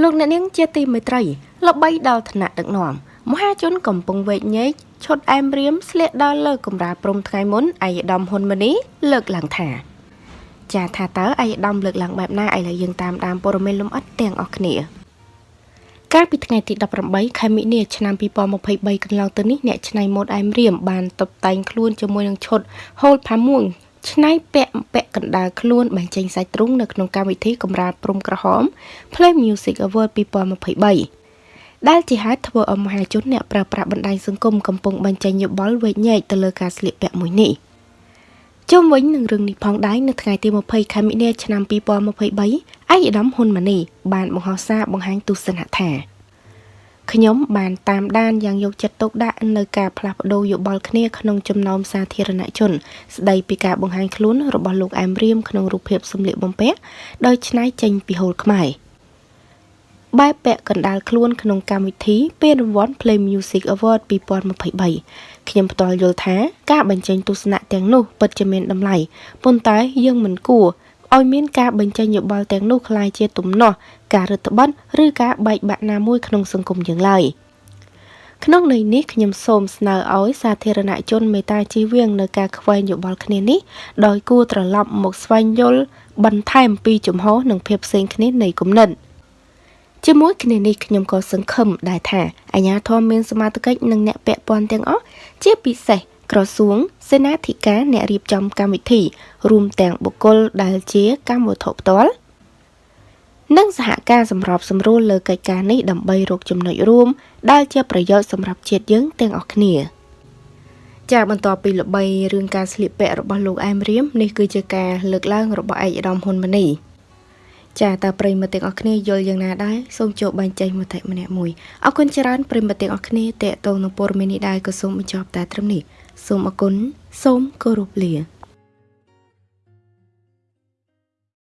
លោកអ្នកនាងជាទីមេត្រីល្បីដល់ឋានៈដឹកនាំមហាជនកំពុងវែកញែកឈុតអែមរៀមស្លៀកដល់លើកំរាលព្រំថ្ងៃមុនអាយដាមហ៊ុនម៉ាណីលើកឡើងថាចាថាតើអាយដាមលើកឡើងបែបណាឥឡូវយើងតាមដានព័ត៌មានលម្អិតទាំងអស់គ្នាកាលពីថ្ងៃទី18ខែមិនិនាឆ្នាំ2023កន្លងទៅនេះអ្នកច្នៃម៉ូដអែមរៀមបានតុបតែងខ្លួនជាមួយនឹងឈុតហូលផាមួង ឆ្នៃពាក់ពាក់កណ្ដាលខ្លួនបញ្ចេញសាច់ទ្រូងនៅក្នុងកម្មវិធីកម្រាលព្រំក្រហម Play Music Award 2023ដែលជាហេតុធ្វើឲ្យមហាជនអ្នកប្រើប្រាស់បណ្ដាញសង្គមកំពុងបញ្ចេញយោបល់វែកញែកទៅលើការស្លៀកពាក់មួយនេះជុំវិញនឹងរឿងនេះផងដែរនៅថ្ងៃទី20ខែមិនិនាឆ្នាំ2023ឯកឧត្តមហ៊ុនម៉ាណីបានបង្ហោះសារបង្ហាញទស្សនៈថា ខ្ញុំបានតាមដានយ៉ាងយកចិត្តទុកដាក់នៅការផ្លាស់ប្ដូរយោបល់គ្នាក្នុងចំណោមសាធារណជន ស្ដីពីការបង្ហាញខ្លួនរបស់លោកអែមរៀមក្នុងរូបភាពសម្លៀកបំពាក់ដោយច្នៃចេញពីហូលខ្មែរបែបពាក់កណ្ដាលខ្លួនក្នុងកម្មវិធីពេលរង្វាន់ Play Music Award 2023ខ្ញុំផ្ទាល់យល់ថាការបញ្ចេញទស្សនៈទាំងនោះពិតជាមានតម្លៃប៉ុន្តែយើងមិនគួរ ឲ្យមានការបញ្ចេញយោបល់ទាំងនោះคล้ายជាទំនាស់ការរឹតបន្តឹងឬការបែកបាក់ណាមួយក្នុងសង្គមយើងឡើយក្នុងន័យនេះខ្ញុំសូមស្នើឲ្យសាធារណជនមេត្តាជៀសវាងនៅការខ្វែងយោបល់គ្នានេះដោយគួរត្រឡប់មកស្វែងយល់បន្ថែមពីជំហរនិងភាពផ្សេងគ្នានៃគំនិត ជាមួយគ្នានេះខ្ញុំក៏សង្ឃឹមដែរថាអាជ្ញាធរមានសមត្ថកិច្ចនិងអ្នកពាក់ព័ន្ធទាំងអស់ជាពិសេសក្រសួងសេនាធិការអ្នករៀបចំកម្មវិធី រួមទាំងបុគ្គលដែលជាកម្មវត្ថុផ្ទាល់និងសហការសម្របសម្រួលលើកិច្ចការនេះដើម្បីរកចំណុចរួម ដែលជាប្រយោជន៍សម្រាប់ជាតិយើងទាំងអស់គ្នាចាបន្ទាប់ពីល្បីរឿងការស្លៀកពាក់របស់លោកអែមរៀមនេះគឺជាការលើកឡើងរបស់ឯកឧត្តមហ៊ុនម៉ាណី ចាតើប្រិមត្តទាំងអស់គ្នាយល់យ៉ាងណាដែរសូមចូលបញ្ចេញមតិម្នាក់មួយអរគុណច្រើនប្រិមត្តទាំងអស់គ្នាតេតងនឹងព័ត៌មាននេះដែរក៏សូមបញ្ចប់តែត្រឹមនេះសូមអរគុណសូមគោរពលា